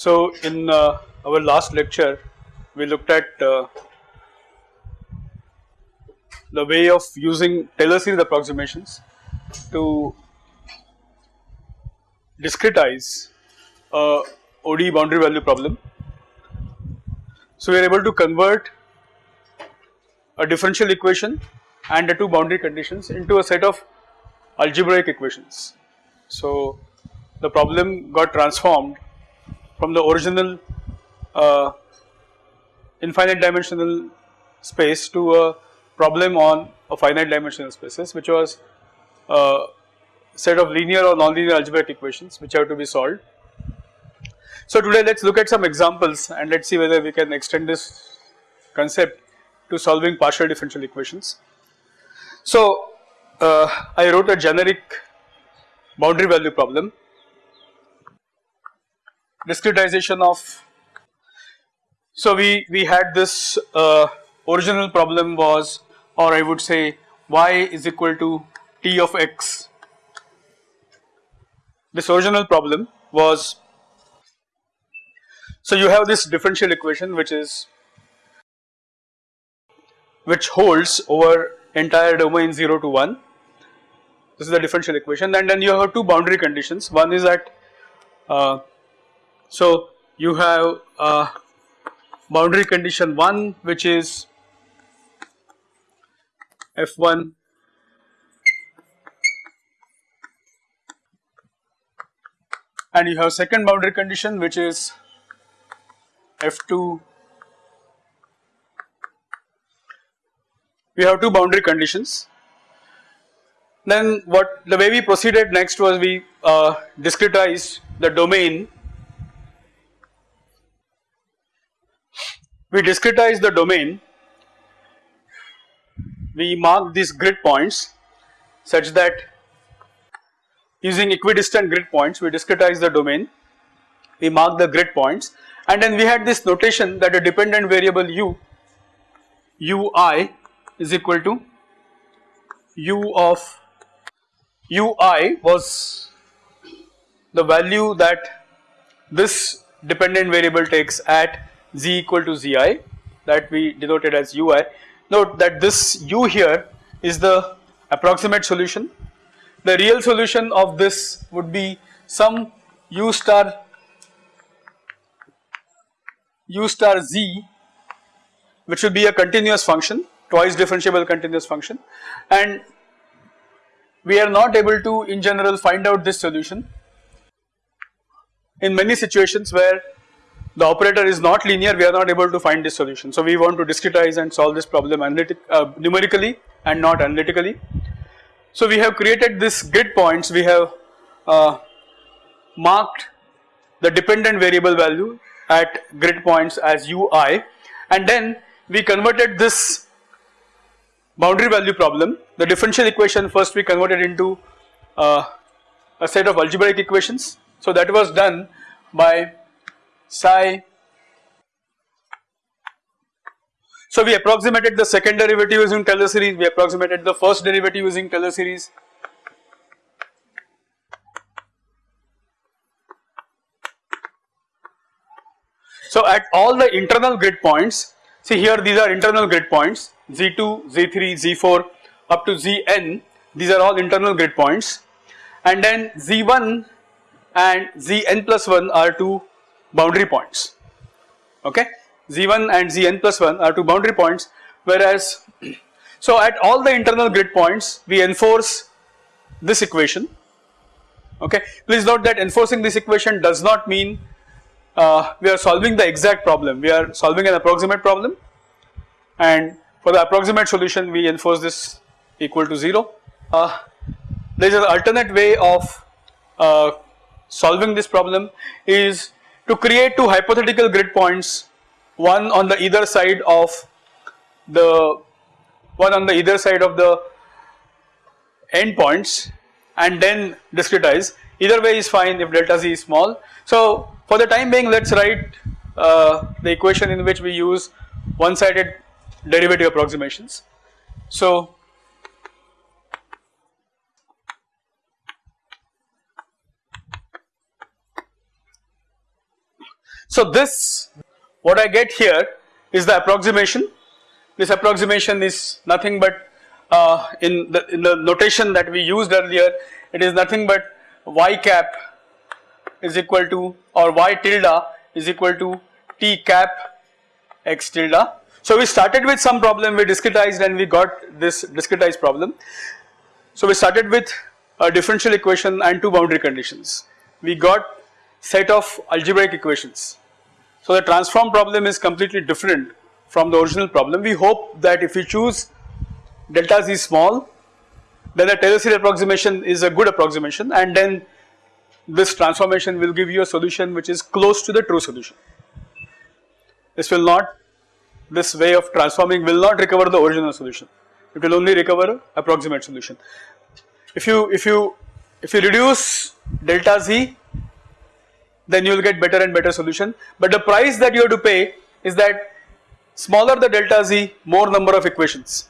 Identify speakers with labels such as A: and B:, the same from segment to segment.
A: So, in uh, our last lecture we looked at uh, the way of using Taylor series approximations to discretize a ODE boundary value problem. So, we are able to convert a differential equation and the two boundary conditions into a set of algebraic equations. So, the problem got transformed from the original uh, infinite dimensional space to a problem on a finite dimensional spaces which was a set of linear or nonlinear algebraic equations which have to be solved. So today let us look at some examples and let us see whether we can extend this concept to solving partial differential equations. So uh, I wrote a generic boundary value problem discretization of so we we had this uh, original problem was or I would say y is equal to t of x. This original problem was so you have this differential equation which is which holds over entire domain 0 to 1 this is the differential equation. And then you have two boundary conditions. One is that uh, so you have uh, boundary condition 1 which is f1 and you have second boundary condition which is f2 we have two boundary conditions. Then what the way we proceeded next was we uh, discretized the domain we discretize the domain, we mark these grid points such that using equidistant grid points we discretize the domain, we mark the grid points. And then we had this notation that a dependent variable u, ui is equal to u of ui was the value that this dependent variable takes at z equal to zi that we denoted as ui. Note that this u here is the approximate solution. The real solution of this would be some u star u star z which would be a continuous function twice differentiable continuous function and we are not able to in general find out this solution in many situations where the operator is not linear we are not able to find this solution. So we want to discretize and solve this problem analytic, uh, numerically and not analytically. So we have created this grid points we have uh, marked the dependent variable value at grid points as ui and then we converted this boundary value problem the differential equation first we converted into uh, a set of algebraic equations. So that was done by psi. So we approximated the second derivative using Taylor series, we approximated the first derivative using Taylor series. So at all the internal grid points, see here these are internal grid points Z2, Z3, Z4 up to Zn, these are all internal grid points and then Z1 and Zn plus 1 are two boundary points. Okay? Z1 and zn plus 1 are two boundary points whereas so at all the internal grid points we enforce this equation. Okay? Please note that enforcing this equation does not mean uh, we are solving the exact problem. We are solving an approximate problem. And for the approximate solution we enforce this equal to 0 uh, there is an alternate way of uh, solving this problem is to create two hypothetical grid points one on the either side of the one on the either side of the endpoints and then discretize either way is fine if delta z is small. So for the time being let us write uh, the equation in which we use one sided derivative approximations. So So this what I get here is the approximation. This approximation is nothing but uh, in the in the notation that we used earlier it is nothing but y cap is equal to or y tilde is equal to t cap x tilde. So we started with some problem we discretized and we got this discretized problem. So we started with a differential equation and two boundary conditions. We got set of algebraic equations. So the transform problem is completely different from the original problem. We hope that if we choose delta z small then the Taylor series approximation is a good approximation and then this transformation will give you a solution which is close to the true solution. This will not, this way of transforming will not recover the original solution, it will only recover approximate solution. If you, if you, if you reduce delta z then you will get better and better solution but the price that you have to pay is that smaller the delta z more number of equations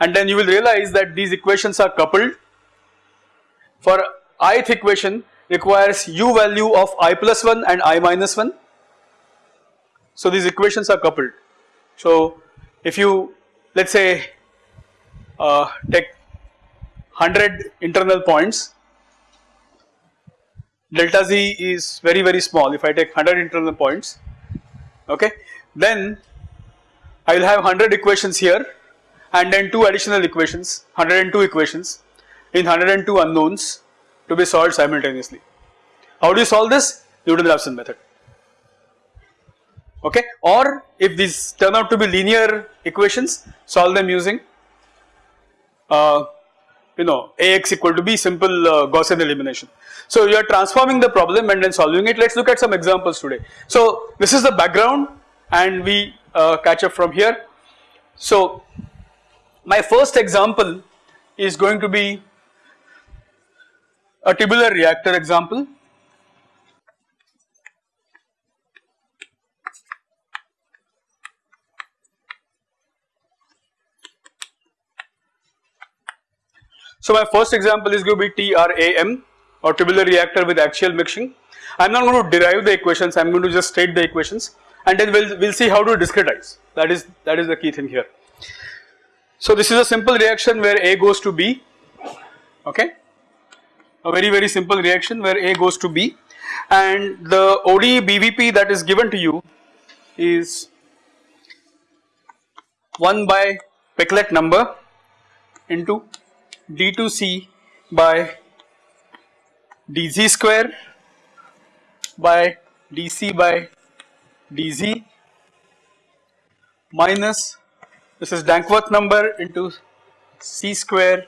A: and then you will realize that these equations are coupled for ith equation requires u value of i plus 1 and i minus 1. So these equations are coupled. So if you let us say uh, take 100 internal points delta z is very very small if I take 100 internal points okay then I will have 100 equations here and then two additional equations 102 equations in 102 unknowns to be solved simultaneously. How do you solve this? Newton-Raphson method okay or if these turn out to be linear equations solve them using uh, you know Ax equal to B simple uh, Gaussian elimination. So you are transforming the problem and then solving it let us look at some examples today. So this is the background and we uh, catch up from here. So my first example is going to be a tubular reactor example. So my first example is going to be TRAM or tubular reactor with axial mixing. I am not going to derive the equations, I am going to just state the equations and then we will we'll see how to discretize that is that is the key thing here. So this is a simple reaction where A goes to B, okay, a very very simple reaction where A goes to B and the ODE BVP that is given to you is 1 by Peclet number into D2C by dz square by dc by dz minus this is Damköhler number into c square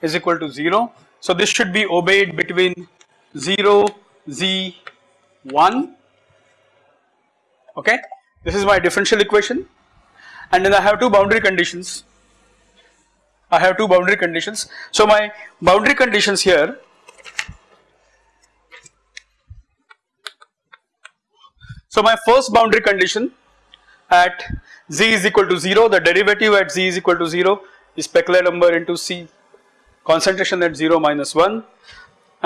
A: is equal to 0. So this should be obeyed between 0, z, 1 okay. This is my differential equation and then I have two boundary conditions. I have two boundary conditions. So my boundary conditions here So my first boundary condition at z is equal to 0 the derivative at z is equal to 0 is Peclet number into c concentration at 0 minus 1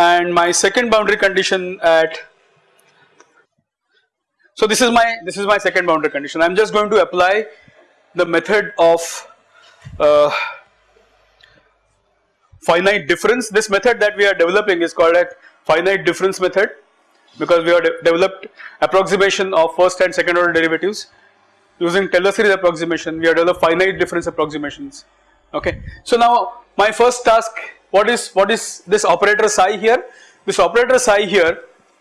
A: and my second boundary condition at so this is my this is my second boundary condition I am just going to apply the method of uh, finite difference. This method that we are developing is called a finite difference method because we have de developed approximation of first and second order derivatives. Using Taylor series approximation we have developed finite difference approximations. Okay. So now my first task what is what is this operator psi here? This operator psi here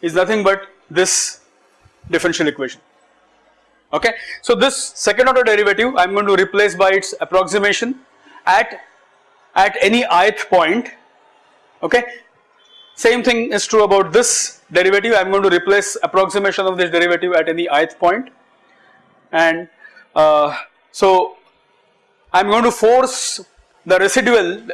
A: is nothing but this differential equation. Okay. So this second order derivative I am going to replace by its approximation at at any ith point okay. Same thing is true about this derivative. I am going to replace approximation of this derivative at any ith point. And uh, so I am going to force the residual.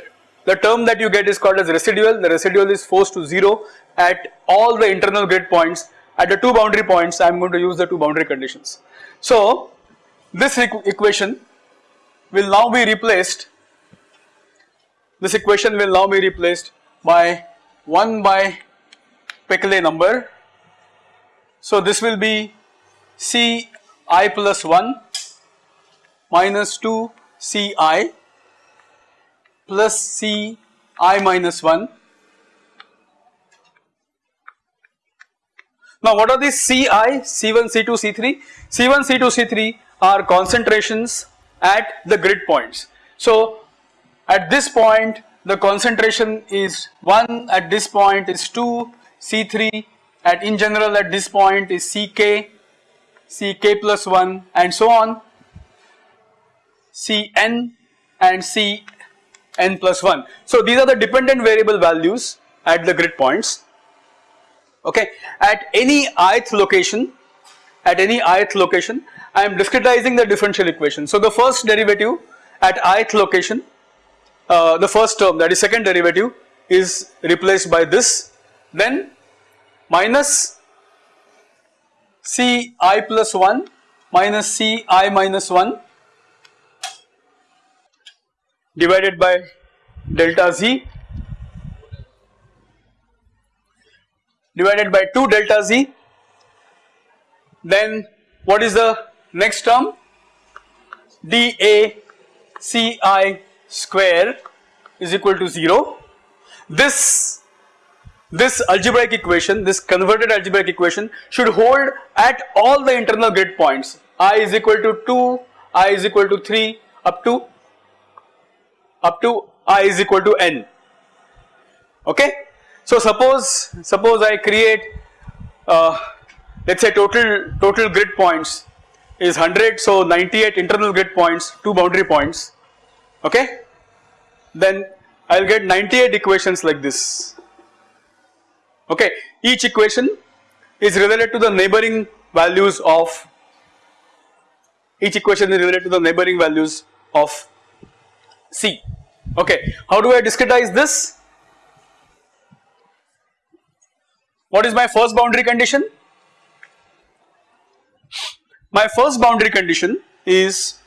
A: The term that you get is called as residual. The residual is forced to 0 at all the internal grid points. At the two boundary points I am going to use the two boundary conditions. So this equ equation will now be replaced this equation will now be replaced by 1 by Peclet number So this will be C i plus 1 minus 2 C i plus C i minus 1. Now what are these Ci, C1, C2, C3? C1, C2, C3 are concentrations at the grid points. So at this point the concentration is 1, at this point is 2, C3 at in general at this point is Ck, Ck plus 1 and so on, Cn and Cn plus 1. So these are the dependent variable values at the grid points okay. At any ith location, at any ith location I am discretizing the differential equation. So the first derivative at ith location, uh, the first term that is second derivative is replaced by this. Then minus C i plus 1 minus C i minus 1 divided by delta z divided by 2 delta z. Then what is the next term? dA Ci square is equal to 0 this this algebraic equation this converted algebraic equation should hold at all the internal grid points. I is equal to 2 i is equal to 3 up to up to i is equal to n. Okay? So suppose suppose I create uh, let us say total total grid points is 100 so 98 internal grid points 2 boundary points okay? Then I will get 98 equations like this. Okay? Each equation is related to the neighboring values of each equation is related to the neighboring values of C. Okay? How do I discretize this? What is my first boundary condition? My first boundary condition is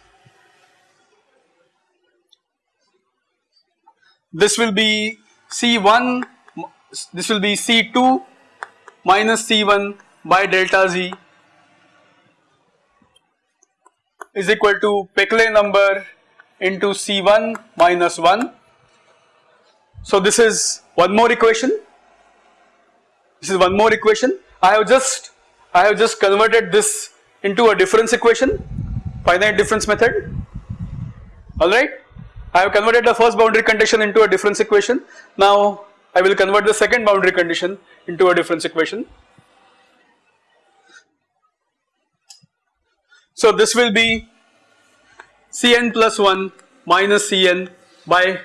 A: this will be C1, this will be C2 minus C1 by delta Z is equal to Peclet number into C1 minus 1. So this is one more equation this is one more equation. I have just I have just converted this into a difference equation, finite difference method. Alright. I have converted the first boundary condition into a difference equation. Now I will convert the second boundary condition into a difference equation. So this will be Cn plus 1 minus Cn by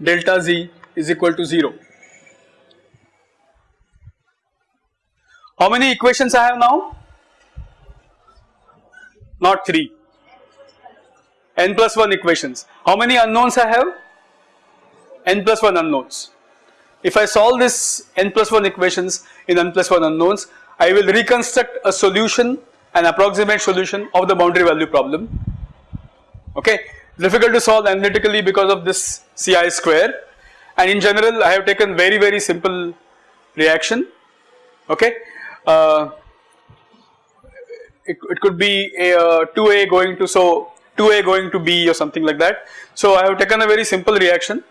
A: delta z is equal to 0. How many equations I have now? Not 3, n plus 1 equations. How many unknowns I have? n plus 1 unknowns. If I solve this n plus 1 equations in n plus 1 unknowns, I will reconstruct a solution, an approximate solution of the boundary value problem. Okay, difficult to solve analytically because of this Ci square and in general I have taken very very simple reaction okay uh, it, it could be a uh, 2a going to so 2a going to b or something like that. So I have taken a very simple reaction.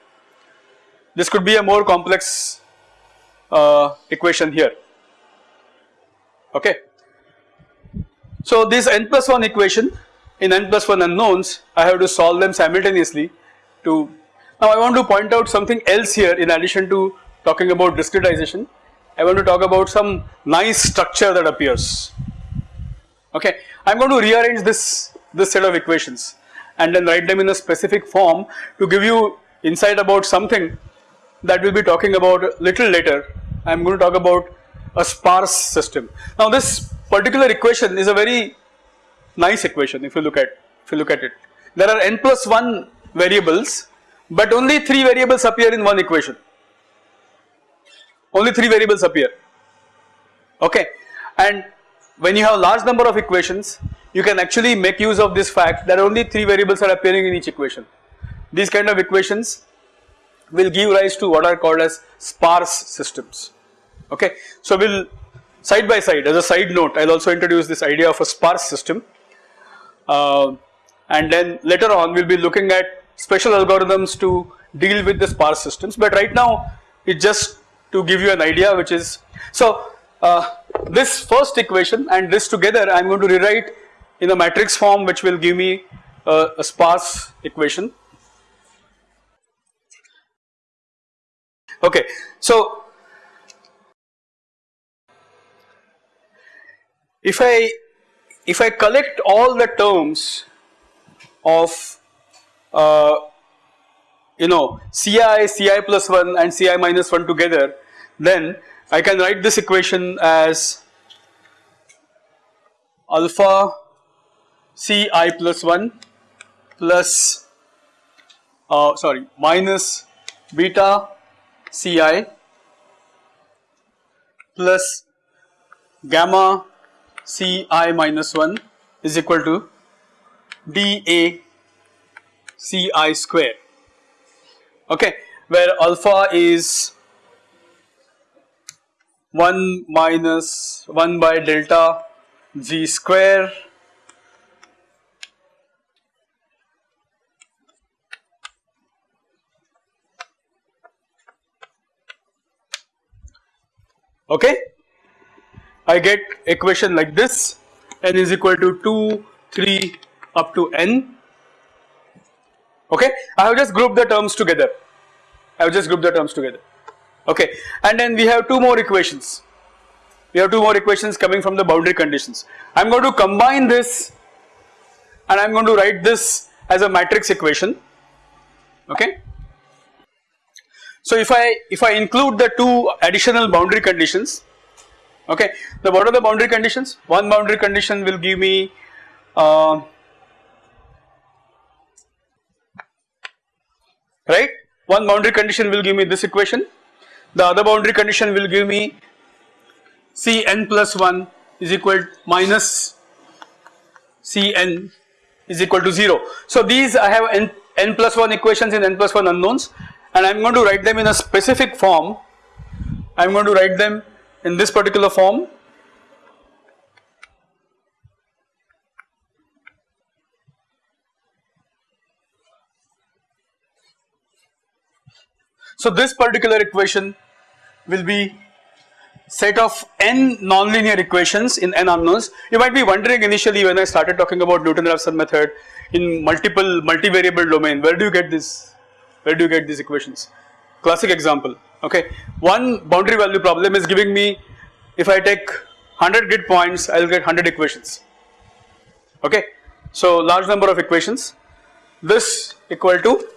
A: This could be a more complex uh, equation here. Okay. So this n plus 1 equation in n plus 1 unknowns I have to solve them simultaneously to now I want to point out something else here in addition to talking about discretization I want to talk about some nice structure that appears. Okay, I am going to rearrange this, this set of equations and then write them in a specific form to give you insight about something that we will be talking about little later. I am going to talk about a sparse system. Now this particular equation is a very nice equation if you look at if you look at it. There are n plus 1 variables but only 3 variables appear in one equation only 3 variables appear okay and when you have a large number of equations you can actually make use of this fact that only 3 variables are appearing in each equation. These kind of equations will give rise to what are called as sparse systems okay. So we will side by side as a side note I will also introduce this idea of a sparse system uh, and then later on we will be looking at special algorithms to deal with the sparse systems but right now it just to give you an idea which is so uh, this first equation and this together I am going to rewrite in a matrix form which will give me a sparse equation. Okay, so if I if I collect all the terms of uh, you know Ci, Ci plus 1 and Ci minus 1 together then I can write this equation as alpha Ci plus 1 plus uh, sorry minus beta Ci plus gamma Ci minus 1 is equal to dA Ci square. Okay where alpha is 1 minus 1 by delta g square okay? I get equation like this. N is equal to 2 3 up to n. Okay? I have just grouped the terms together. I have just grouped the terms together. Okay? And then we have two more equations. We have two more equations coming from the boundary conditions. I am going to combine this and I am going to write this as a matrix equation. Okay so if I if I include the two additional boundary conditions okay the what are the boundary conditions? One boundary condition will give me uh, right? One boundary condition will give me this equation. The other boundary condition will give me Cn plus 1 is equal to minus Cn is equal to 0. So these I have n, n plus 1 equations in n plus 1 unknowns and I am going to write them in a specific form. I am going to write them in this particular form So this particular equation will be set of n nonlinear equations in n unknowns. You might be wondering initially when I started talking about Newton-Raphson method in multiple multivariable domain, where do you get this? Where do you get these equations? Classic example, okay. One boundary value problem is giving me if I take 100 grid points, I will get 100 equations, okay. So large number of equations, this equal to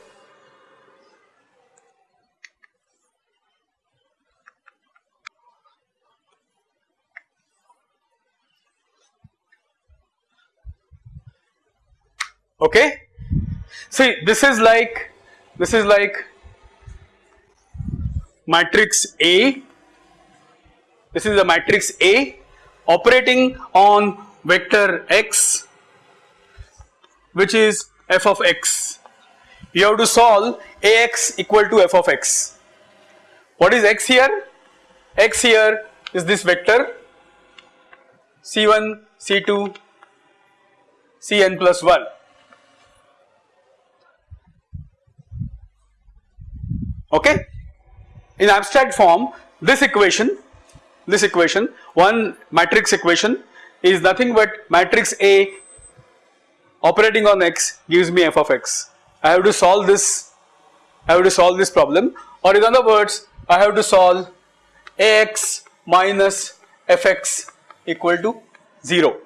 A: okay. See this is like this is like matrix A. This is a matrix A operating on vector x which is f of x. You have to solve ax equal to f of x. What is x here? X here is this vector. C1 c2 cn plus 1 okay. In abstract form this equation, this equation one matrix equation is nothing but matrix A operating on x gives me f of x. I have to solve this, I have to solve this problem or in other words I have to solve ax minus fx equal to 0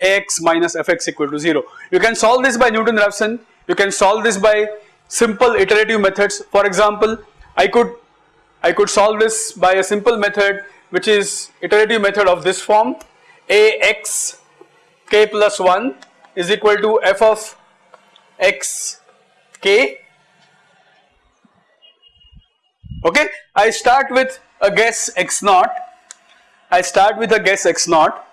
A: ax minus fx equal to 0. You can solve this by Newton-Raphson, you can solve this by simple iterative methods. For example, I could I could solve this by a simple method which is iterative method of this form. Ax k plus 1 is equal to f of x k. Okay? I start with a guess x naught. I start with a guess x naught.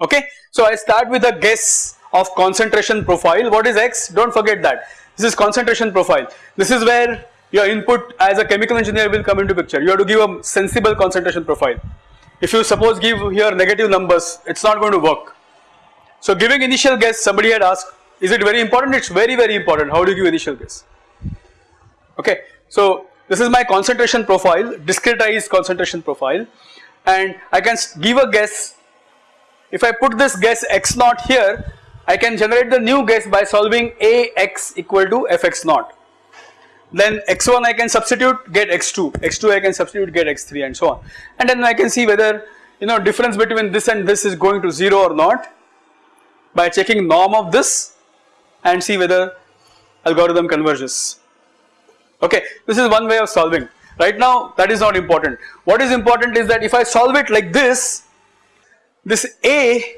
A: Okay? So I start with a guess of concentration profile. What is X? Don't forget that. This is concentration profile. This is where your input as a chemical engineer will come into picture. You have to give a sensible concentration profile. If you suppose give here negative numbers, it's not going to work. So giving initial guess, somebody had asked, is it very important? It's very very important. How do you give initial guess? Okay, so this is my concentration profile, discretized concentration profile and I can give a guess. If I put this guess x naught here, I can generate the new guess by solving Ax equal to Fx naught. Then x1 I can substitute get x2, x2 I can substitute get x3 and so on. And then I can see whether you know difference between this and this is going to 0 or not by checking norm of this and see whether algorithm converges. Okay, this is one way of solving. Right now that is not important. What is important is that if I solve it like this, this A,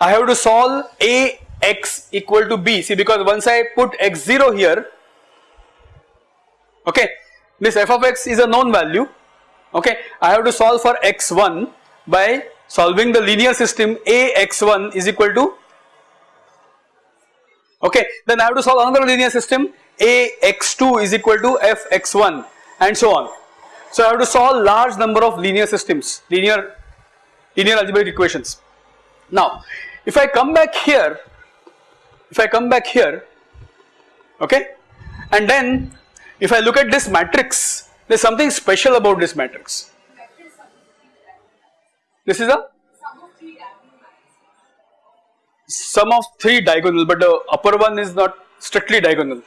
A: I have to solve A x equal to B. See because once I put x0 here, okay, this f of x is a known value, okay, I have to solve for x1 by solving the linear system A x1 is equal to okay then I have to solve another linear system a x2 is equal to f x1 and so on. So I have to solve large number of linear systems, linear, linear algebraic equations. Now if I come back here, if I come back here, okay, and then if I look at this matrix, there is something special about this matrix. This is a sum of three diagonal, but the upper one is not strictly diagonal.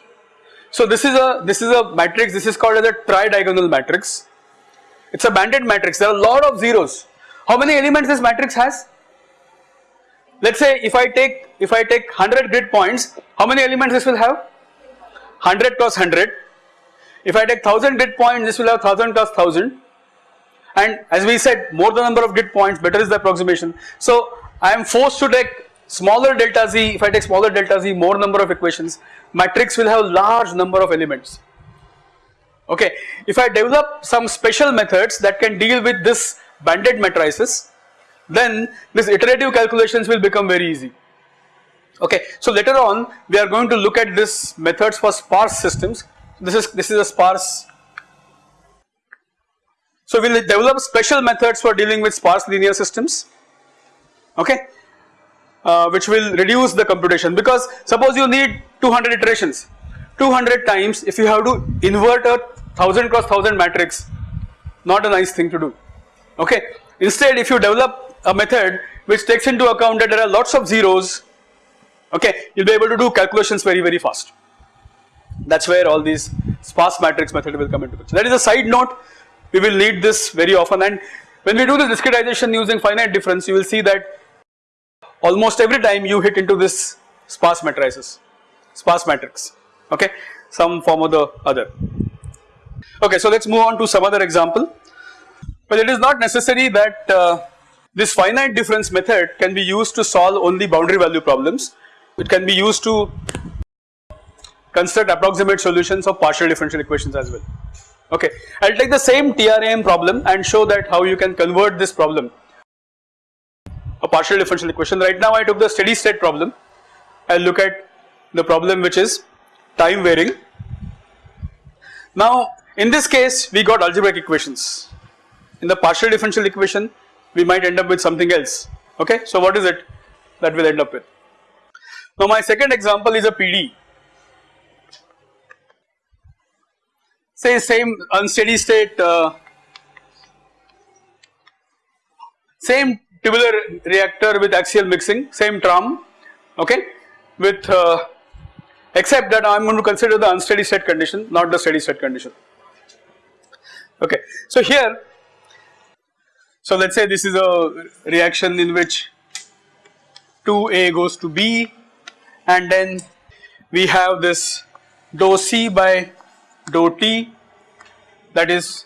A: So this is a this is a matrix. This is called as a tridiagonal matrix. It's a banded matrix. There are a lot of zeros. How many elements this matrix has? Let's say if I take if I take 100 grid points, how many elements this will have? 100 cross 100. If I take 1000 grid points, this will have 1000 cross 1000. And as we said, more the number of grid points, better is the approximation. So I am forced to take smaller delta z, if I take smaller delta z, more number of equations, matrix will have large number of elements. Okay, if I develop some special methods that can deal with this banded matrices, then this iterative calculations will become very easy. Okay, so later on we are going to look at this methods for sparse systems. This is this is a sparse. So we will develop special methods for dealing with sparse linear systems. Okay, uh, which will reduce the computation because suppose you need 200 iterations 200 times if you have to invert a 1000 cross 1000 matrix not a nice thing to do okay instead if you develop a method which takes into account that there are lots of zeros okay you'll be able to do calculations very very fast that's where all these sparse matrix method will come into picture that is a side note we will need this very often and when we do the discretization using finite difference you will see that almost every time you hit into this sparse matrices, sparse matrix, okay, some form or the other. Okay, so let us move on to some other example. Well, it is not necessary that uh, this finite difference method can be used to solve only boundary value problems. It can be used to construct approximate solutions of partial differential equations as well. Okay, I will take the same TRAM problem and show that how you can convert this problem a partial differential equation. Right now I took the steady state problem. I will look at the problem which is time varying. Now in this case we got algebraic equations. In the partial differential equation we might end up with something else. Okay, so what is it that we'll end up with? Now my second example is a PD. Say same unsteady state, uh, same tubular reactor with axial mixing, same TRAM, okay, with uh, except that I am going to consider the unsteady state condition, not the steady state condition. Okay, so here, so let us say this is a reaction in which 2A goes to B and then we have this dou C by dou T that is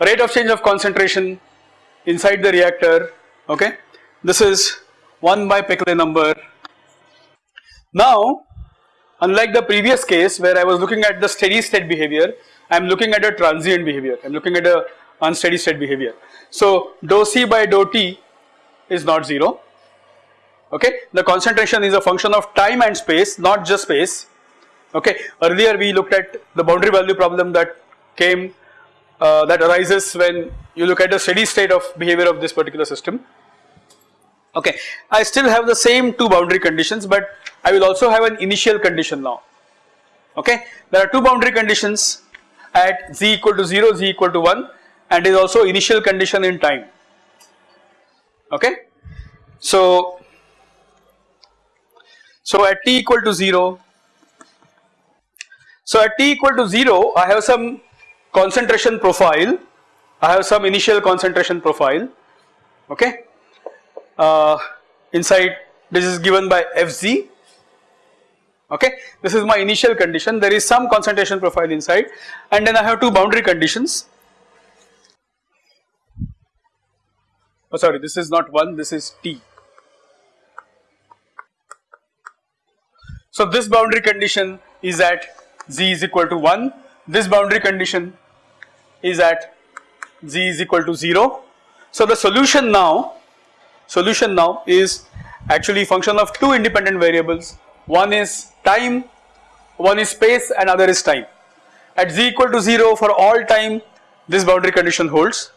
A: rate of change of concentration inside the reactor okay. This is 1 by Peclet number. Now unlike the previous case where I was looking at the steady state behavior, I am looking at a transient behavior, I am looking at a unsteady state behavior. So dou C by dou T is not 0, okay. The concentration is a function of time and space, not just space, okay. Earlier we looked at the boundary value problem that came uh, that arises when you look at the steady state of behavior of this particular system. Okay, I still have the same two boundary conditions but I will also have an initial condition now. Okay, there are two boundary conditions at z equal to 0, z equal to 1 and is also initial condition in time. Okay, so so at t equal to 0, so at t equal to 0 I have some concentration profile, I have some initial concentration profile okay. Uh, inside this is given by Fz okay. This is my initial condition there is some concentration profile inside and then I have two boundary conditions. Oh sorry this is not 1 this is T. So this boundary condition is at z is equal to 1 this boundary condition is at z is equal to 0. So the solution now solution now is actually function of two independent variables one is time one is space and other is time at z equal to 0 for all time this boundary condition holds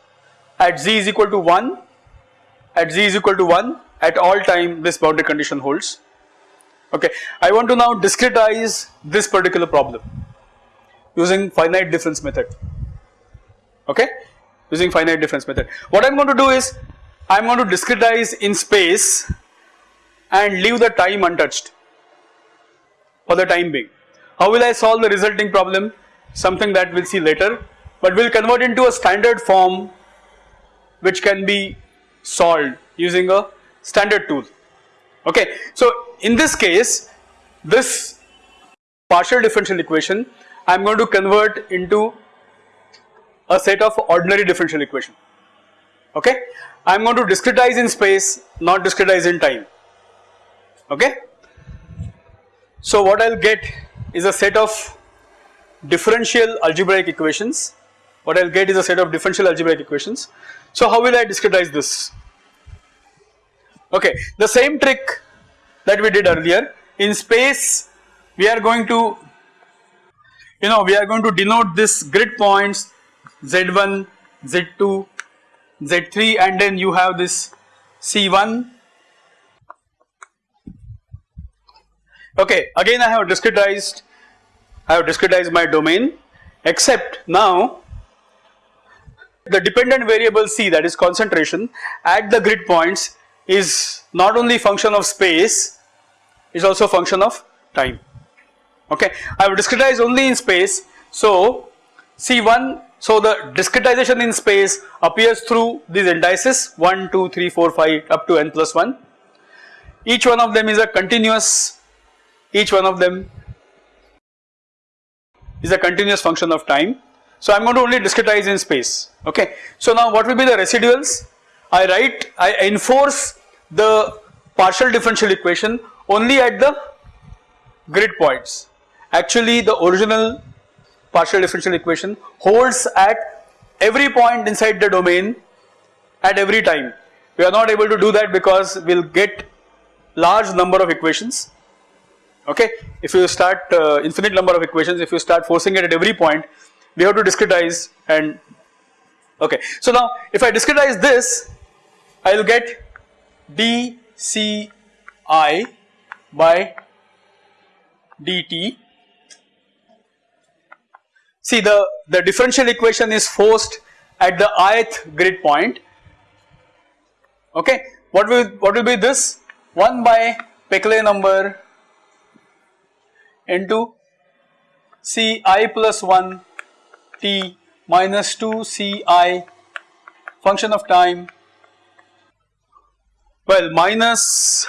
A: at z is equal to 1 at z is equal to 1 at all time this boundary condition holds okay I want to now discretize this particular problem using finite difference method okay using finite difference method. What I am going to do is I am going to discretize in space and leave the time untouched for the time being. How will I solve the resulting problem? Something that we will see later but we will convert into a standard form which can be solved using a standard tool okay. So in this case this partial differential equation I am going to convert into a set of ordinary differential equation okay. I am going to discretize in space not discretize in time okay. So what I will get is a set of differential algebraic equations what I will get is a set of differential algebraic equations. So how will I discretize this okay the same trick that we did earlier in space we are going to you know we are going to denote this grid points Z1, Z2, Z3 and then you have this C1. Okay, again I have discretized, I have discretized my domain except now the dependent variable C that is concentration at the grid points is not only function of space is also function of time okay. I have discretized only in space so C1 so the discretization in space appears through these indices 1, 2, 3, 4, 5 up to n plus 1. Each one of them is a continuous, each one of them is a continuous function of time. So I am going to only discretize in space okay. So now what will be the residuals? I write, I enforce the partial differential equation only at the grid points. Actually the original partial differential equation holds at every point inside the domain at every time. We are not able to do that because we will get large number of equations okay. If you start uh, infinite number of equations if you start forcing it at every point we have to discretize and okay. So now if I discretize this I will get dci by dt See the, the differential equation is forced at the ith grid point okay. What will, what will be this 1 by Peclet number into C i plus 1 t minus 2 C i function of time well minus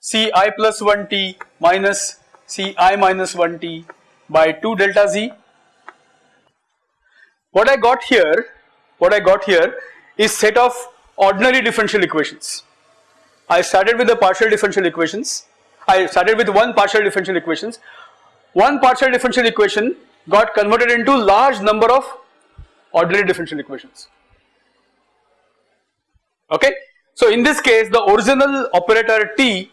A: C i plus 1 t minus C i minus 1 t by 2 delta z. What I got here, what I got here is set of ordinary differential equations. I started with the partial differential equations, I started with one partial differential equations. One partial differential equation got converted into large number of ordinary differential equations. Okay. So in this case the original operator t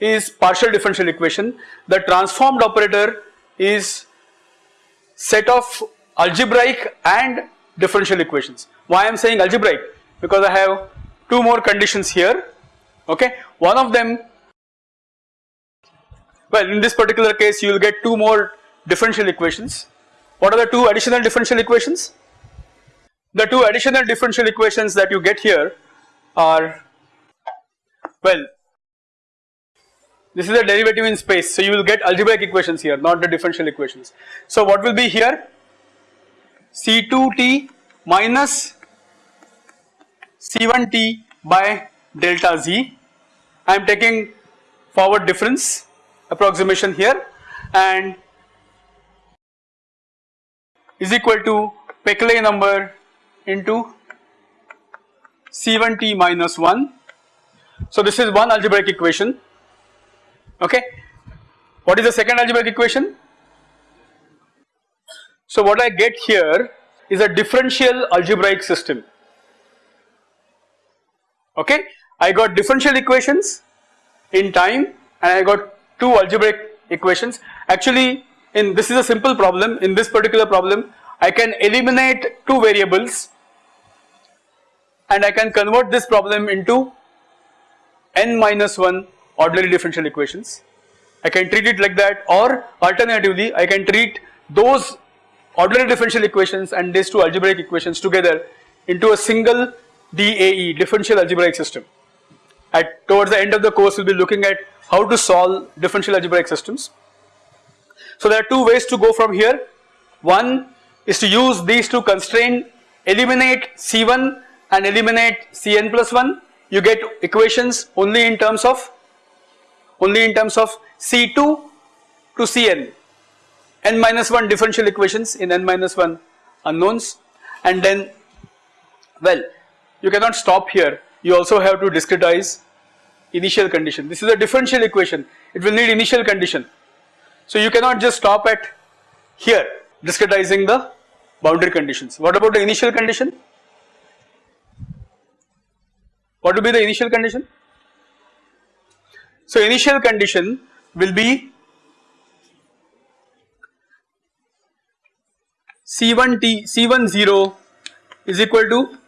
A: is partial differential equation. The transformed operator is set of algebraic and differential equations. Why I am saying algebraic? Because I have two more conditions here okay. One of them well in this particular case you will get two more differential equations. What are the two additional differential equations? The two additional differential equations that you get here are well this is a derivative in space so you will get algebraic equations here not the differential equations. So what will be here C2t minus C1t by delta z I am taking forward difference approximation here and is equal to Peclet number into C1t minus 1. So this is one algebraic equation okay. What is the second algebraic equation? So what I get here is a differential algebraic system okay. I got differential equations in time and I got two algebraic equations. Actually in this is a simple problem in this particular problem I can eliminate two variables and I can convert this problem into n minus 1 ordinary differential equations. I can treat it like that or alternatively I can treat those ordinary differential equations and these two algebraic equations together into a single DAE differential algebraic system at towards the end of the course we will be looking at how to solve differential algebraic systems. So there are two ways to go from here. One is to use these two constraint eliminate C1 and eliminate Cn plus 1 you get equations only in terms of only in terms of C2 to Cn n minus 1 differential equations in n minus 1 unknowns and then well you cannot stop here you also have to discretize initial condition. This is a differential equation, it will need initial condition. So you cannot just stop at here discretizing the boundary conditions. What about the initial condition? What will be the initial condition? So initial condition will be C1t C10 is equal to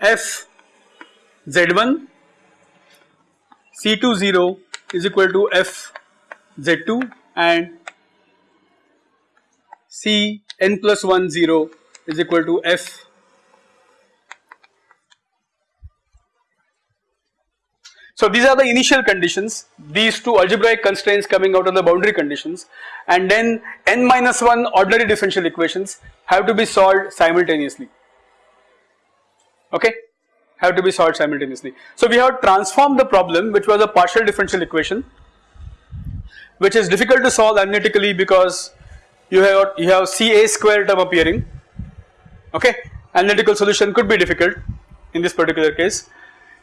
A: F Z1 C20 is equal to F Z2 and C n plus 1 0 is equal to F So these are the initial conditions, these two algebraic constraints coming out of the boundary conditions. And then n minus 1 ordinary differential equations have to be solved simultaneously. Okay have to be solved simultaneously. So we have transformed the problem which was a partial differential equation which is difficult to solve analytically because you have you have CA square term appearing okay analytical solution could be difficult in this particular case.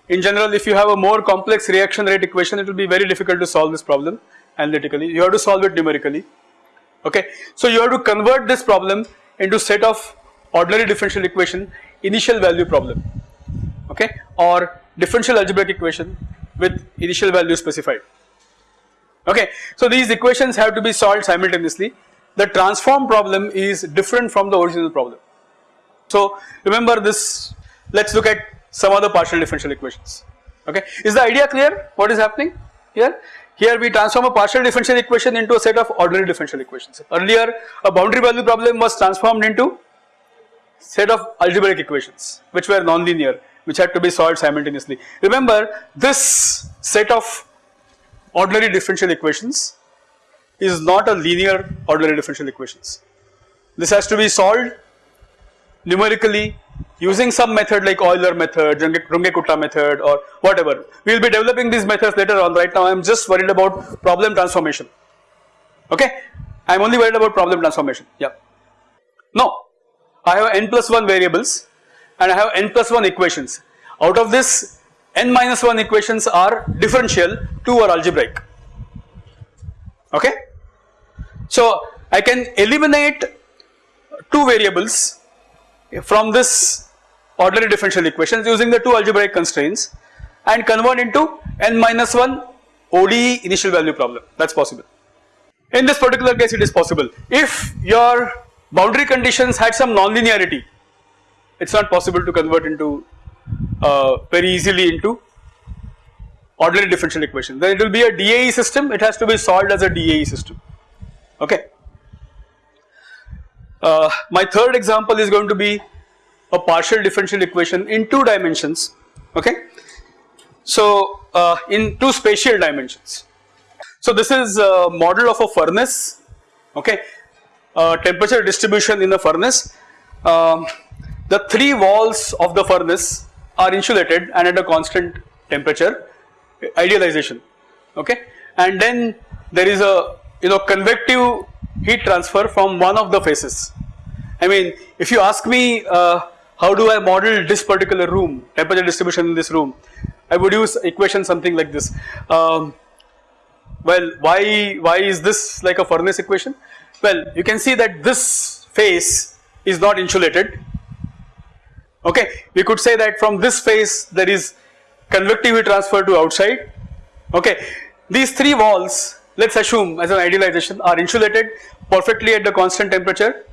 A: In general if you have a more complex reaction rate equation it will be very difficult to solve this problem analytically you have to solve it numerically okay. So you have to convert this problem into set of ordinary differential equation initial value problem okay or differential algebraic equation with initial value specified okay. So these equations have to be solved simultaneously the transform problem is different from the original problem. So remember this let us look at some other partial differential equations okay. Is the idea clear what is happening here? Here we transform a partial differential equation into a set of ordinary differential equations. Earlier a boundary value problem was transformed into a set of algebraic equations which were nonlinear which had to be solved simultaneously. Remember this set of ordinary differential equations is not a linear ordinary differential equations. This has to be solved numerically using some method like Euler method, Runge-Kutta method or whatever. We will be developing these methods later on right now I am just worried about problem transformation okay. I am only worried about problem transformation yeah. No I have n plus 1 variables and I have n plus 1 equations. Out of this n minus 1 equations are differential, 2 are algebraic okay. So I can eliminate 2 variables from this ordinary differential equations using the 2 algebraic constraints and convert into n minus 1 ODE initial value problem that is possible. In this particular case it is possible. If your boundary conditions had some non-linearity, it is not possible to convert into uh, very easily into ordinary differential equation. Then it will be a DAE system, it has to be solved as a DAE system, okay. Uh, my third example is going to be a partial differential equation in two dimensions, okay. So, uh, in two spatial dimensions. So, this is a model of a furnace, okay, uh, temperature distribution in the furnace. Um, the three walls of the furnace are insulated and at a constant temperature idealization okay? And then there is a you know convective heat transfer from one of the faces. I mean if you ask me uh, how do I model this particular room temperature distribution in this room I would use equation something like this. Um, well why why is this like a furnace equation? Well you can see that this face is not insulated okay we could say that from this face there is convective heat transfer to outside. Okay these three walls let us assume as an idealization are insulated perfectly at the constant temperature.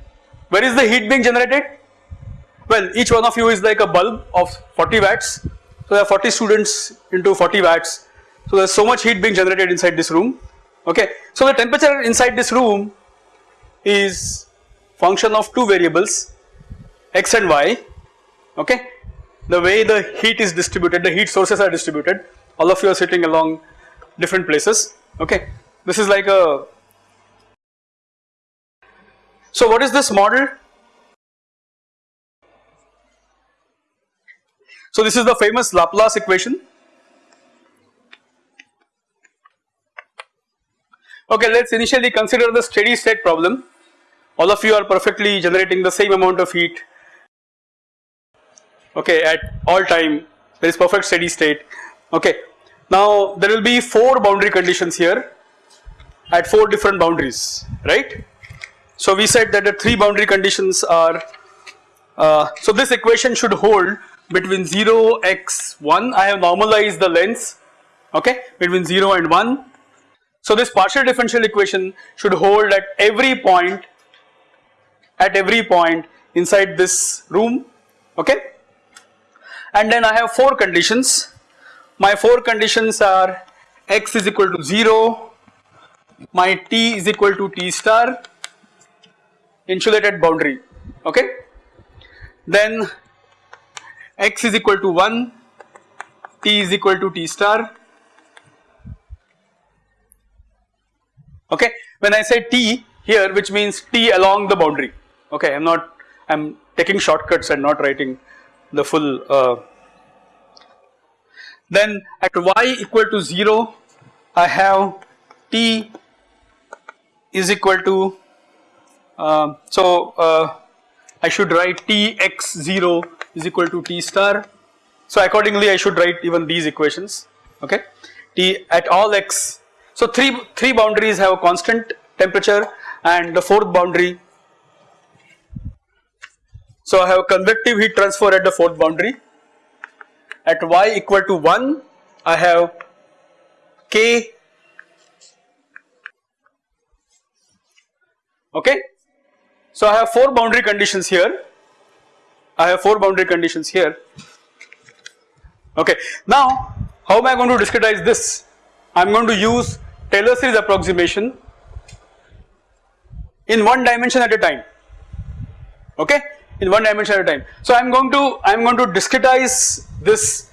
A: Where is the heat being generated? Well each one of you is like a bulb of 40 watts. So there are 40 students into 40 watts. So there is so much heat being generated inside this room. Okay so the temperature inside this room is function of two variables x and y okay the way the heat is distributed, the heat sources are distributed, all of you are sitting along different places, okay. This is like a, so what is this model? So this is the famous Laplace equation. Okay, let us initially consider the steady state problem. All of you are perfectly generating the same amount of heat okay at all time there is perfect steady state. Okay now there will be four boundary conditions here at four different boundaries right? So we said that the three boundary conditions are uh, so this equation should hold between 0 x 1 I have normalized the lengths okay between 0 and 1 so this partial differential equation should hold at every point at every point inside this room okay and then I have 4 conditions. My 4 conditions are x is equal to 0, my t is equal to t star insulated boundary okay. Then x is equal to 1, t is equal to t star okay. When I say t here which means t along the boundary okay I am not I am taking shortcuts and not writing the full uh, then at y equal to 0 I have t is equal to uh, so uh, I should write t x 0 is equal to t star. So accordingly I should write even these equations okay? t at all x so three three boundaries have a constant temperature and the fourth boundary so I have a convective heat transfer at the fourth boundary. At y equal to 1 I have k okay. So I have 4 boundary conditions here, I have 4 boundary conditions here okay. Now how am I going to discretize this? I am going to use Taylor series approximation in one dimension at a time okay in one dimension at a time. So I am going to I am going to discretize this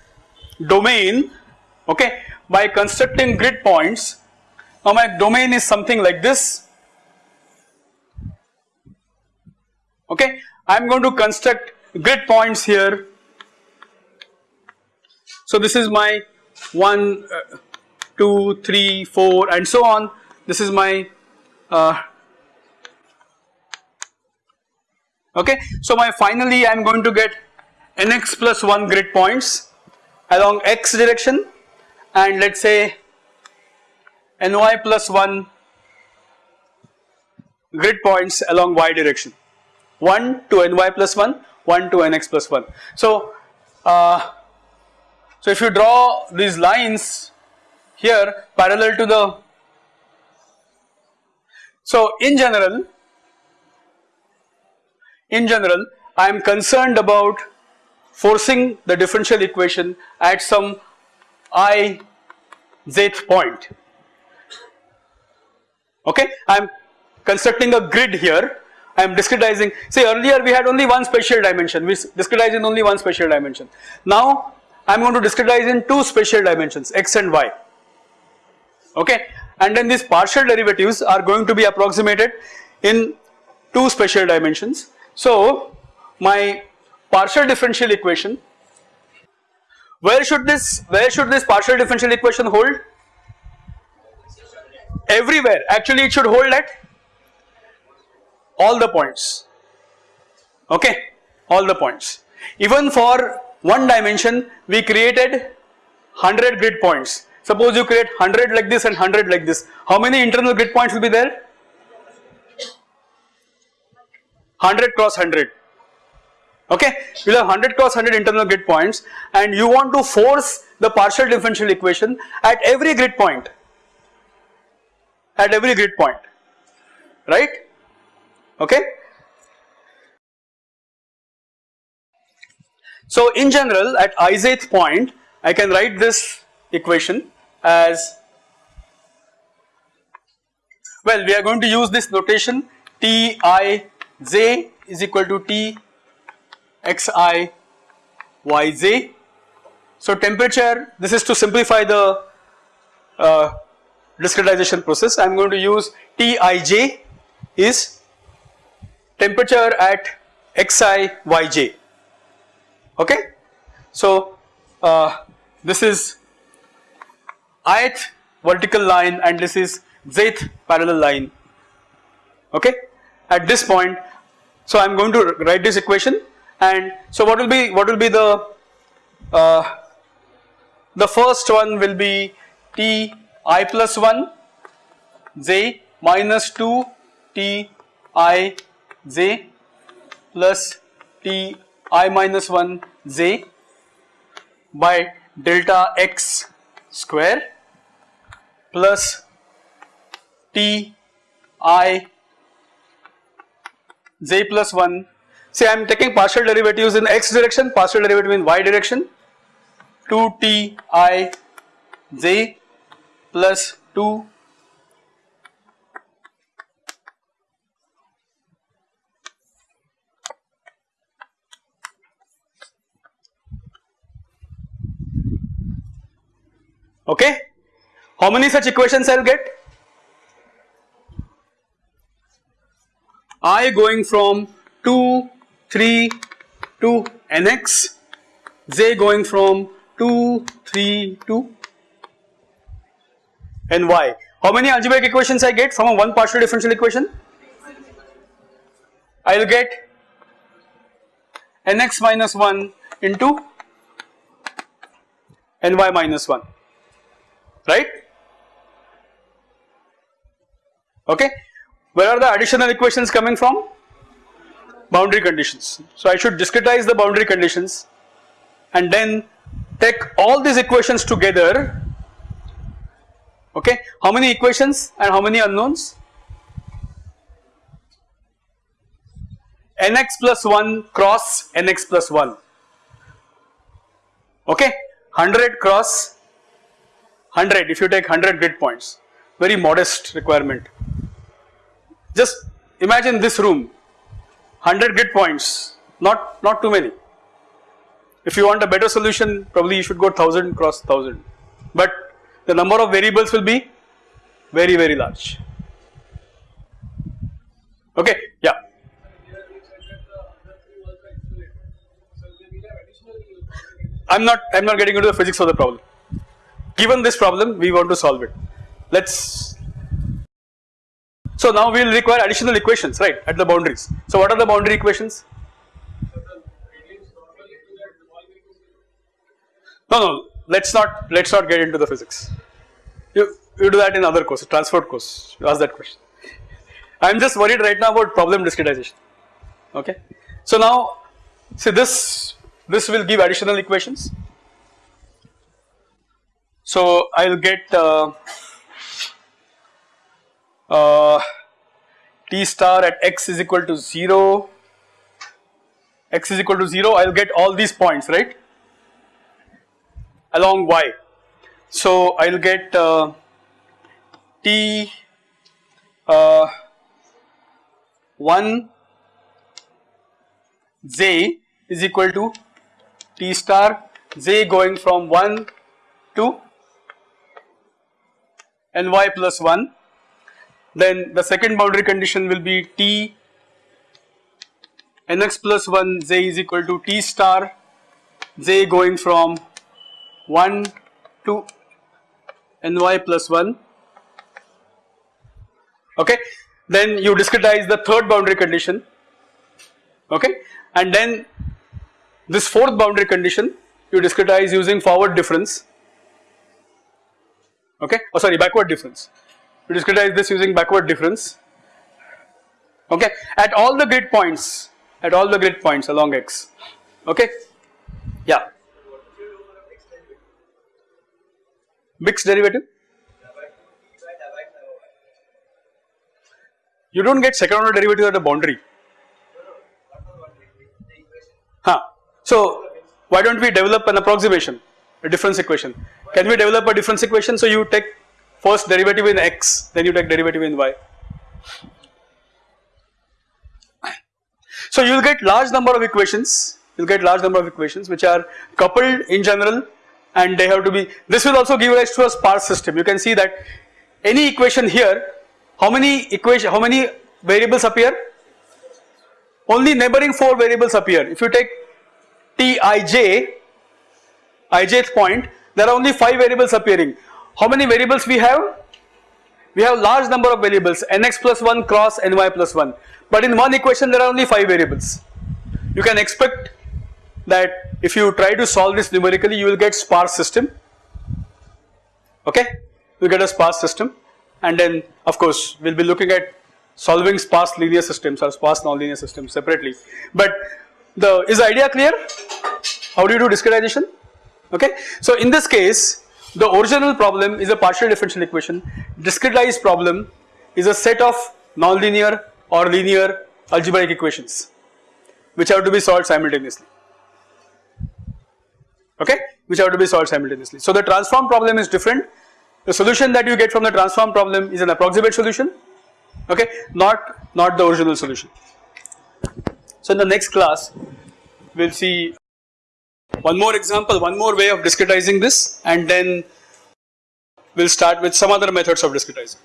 A: domain okay by constructing grid points. Now my domain is something like this okay I am going to construct grid points here. So this is my 1, uh, 2, 3, 4 and so on this is my uh, okay. So my finally I am going to get nx plus 1 grid points along x direction and let us say ny plus 1 grid points along y direction 1 to ny plus 1 1 to nx plus 1. So, uh, so if you draw these lines here parallel to the So in general, in general I am concerned about forcing the differential equation at some i point. Okay? I am constructing a grid here. I am discretizing. See, earlier we had only one spatial dimension. We discretize in only one spatial dimension. Now I am going to discretize in two spatial dimensions x and y. Okay? And then these partial derivatives are going to be approximated in two spatial dimensions so my partial differential equation. Where should this where should this partial differential equation hold? Everywhere. Actually it should hold at all the points. Okay? All the points. Even for one dimension we created 100 grid points. Suppose you create 100 like this and 100 like this. How many internal grid points will be there 100 cross 100 okay? You have 100 cross 100 internal grid points. And you want to force the partial differential equation at every grid point. At every grid point. Right? Okay. So in general at ith point I can write this equation as well we are going to use this notation T i j is equal to T x i y j. So temperature this is to simplify the uh, discretization process I am going to use Tij is temperature at xi yj okay. So uh, this is ith vertical line and this is jth parallel line okay at this point so I am going to write this equation and so what will be what will be the uh, the first one will be T i plus 1 j minus 2 t i j plus t i minus 1 j by delta x square plus t i j plus 1 say I am taking partial derivatives in x direction partial derivative in y direction. 2 t i j plus 2 okay? How many such equations I'll get i going from 2 3 to nx j going from 2 3 to and y. How many algebraic equations I get from a one partial differential equation? I will get nx minus 1 into ny minus 1 right? Okay where are the additional equations coming from? Boundary conditions. So I should discretize the boundary conditions and then take all these equations together. Okay. How many equations and how many unknowns? nx plus 1 cross nx plus 1 okay? 100 cross 100 if you take 100 grid points. Very modest requirement just imagine this room. 100 grid points. Not not too many. If you want a better solution probably you should go 1000 cross 1000 but the number of variables will be very very large. Okay yeah. I'm not I'm not getting into the physics of the problem. Given this problem we want to solve it. Let's so now we will require additional equations right at the boundaries so what are the boundary equations no no let's not let's not get into the physics. You you do that in other course, transport course. You ask that question. I am just worried right now about problem discretization. Okay. So now see this this will give additional equations. So I will get uh, uh, t star at x is equal to 0 x is equal to 0 I will get all these points right? Along y. So I will get uh, t uh, 1 j is equal to t star j going from 1 to ny plus 1 then the second boundary condition will be t. Nx plus 1 j is equal to t star. J going from 1 to ny plus 1 okay? Then you discretize the third boundary condition. Okay? And then this fourth boundary condition you discretize using forward difference. Okay? Oh sorry backward difference you discretize this using backward difference. Okay? At all the grid points at all the grid points along x. Okay? Yeah. Mixed derivative? You don't get second order derivative at the boundary. Huh. So why don't we develop an approximation a difference equation? Can we develop a difference equation? So you take first derivative in x then you take derivative in y. So you will get large number of equations you will get large number of equations which are coupled in general and they have to be this will also give rise to a sparse system. You can see that any equation here how many equation how many variables appear? Only neighboring 4 variables appear. If you take tij ijth point there are only 5 variables appearing how many variables we have? We have large number of variables. Nx plus 1 cross ny plus 1 but in one equation there are only 5 variables. You can expect that if you try to solve this numerically you will get sparse system. Okay? You get a sparse system. And then of course we will be looking at solving sparse linear systems or sparse nonlinear systems separately. But the is the idea clear? How do you do discretization? Okay? So in this case the original problem is a partial differential equation. Discretized problem is a set of nonlinear or linear algebraic equations which have to be solved simultaneously. Okay? Which have to be solved simultaneously. So the transform problem is different. The solution that you get from the transform problem is an approximate solution. Okay? Not not the original solution. So in the next class we will see one more example one more way of discretizing this and then we will start with some other methods of discretizing.